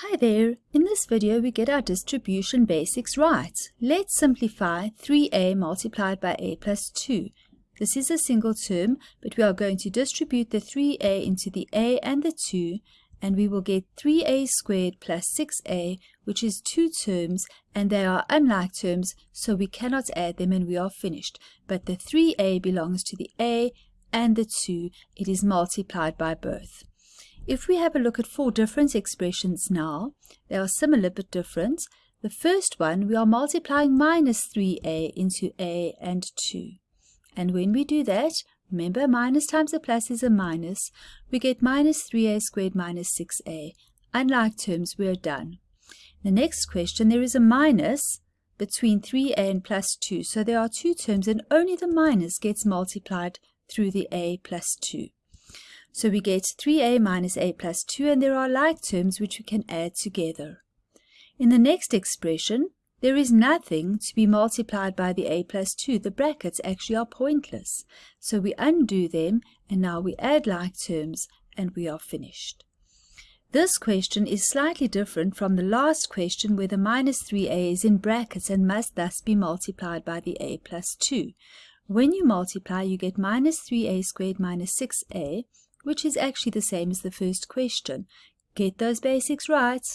Hi there! In this video we get our distribution basics right. Let's simplify 3a multiplied by a plus 2. This is a single term, but we are going to distribute the 3a into the a and the 2, and we will get 3a squared plus 6a, which is two terms, and they are unlike terms, so we cannot add them and we are finished. But the 3a belongs to the a and the 2. It is multiplied by both. If we have a look at four different expressions now, they are similar but different. The first one, we are multiplying minus 3a into a and 2. And when we do that, remember minus times a plus is a minus, we get minus 3a squared minus 6a. Unlike terms, we are done. The next question, there is a minus between 3a and plus 2. So there are two terms and only the minus gets multiplied through the a plus 2. So we get 3a minus a plus 2 and there are like terms which we can add together. In the next expression, there is nothing to be multiplied by the a plus 2. The brackets actually are pointless. So we undo them and now we add like terms and we are finished. This question is slightly different from the last question where the minus 3a is in brackets and must thus be multiplied by the a plus 2. When you multiply, you get minus 3a squared minus 6a, which is actually the same as the first question. Get those basics right.